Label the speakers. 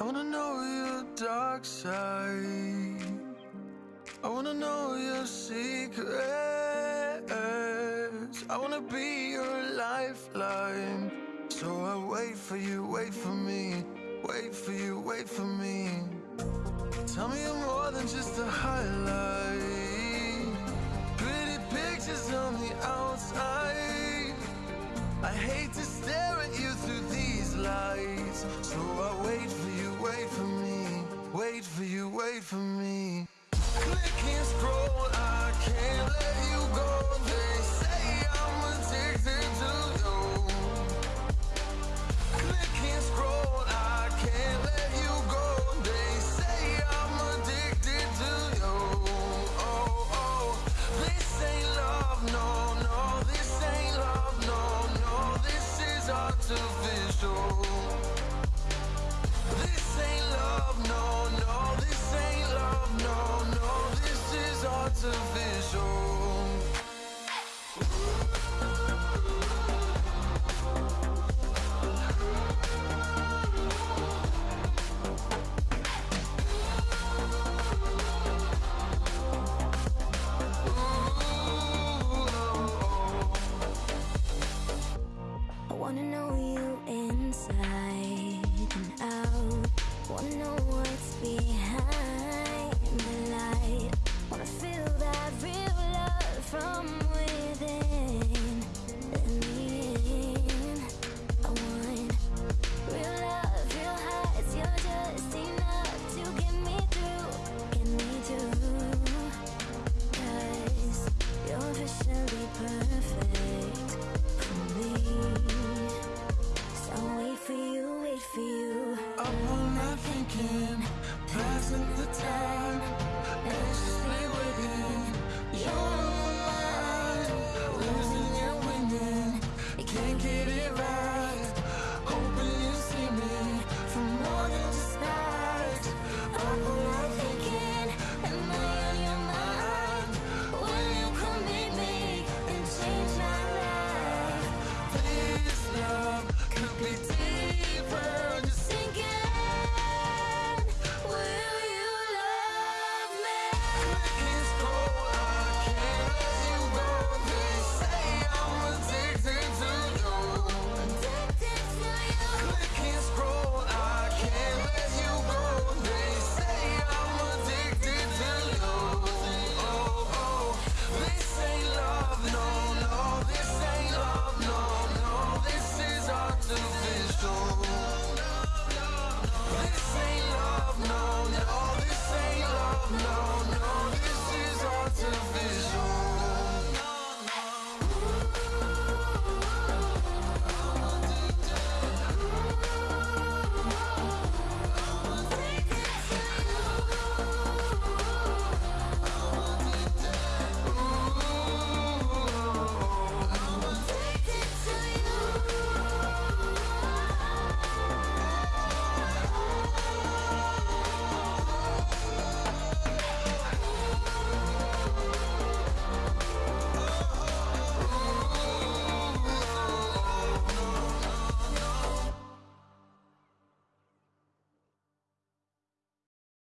Speaker 1: I wanna know your dark side. I wanna know your secrets. I wanna be your lifeline. So I wait for you, wait for me. Wait for you, wait for me. Tell me you're more than just a highlight. Pretty pictures on the outside. I hate to stare at you through these lights. So I for me. Click and scroll, isn't the time.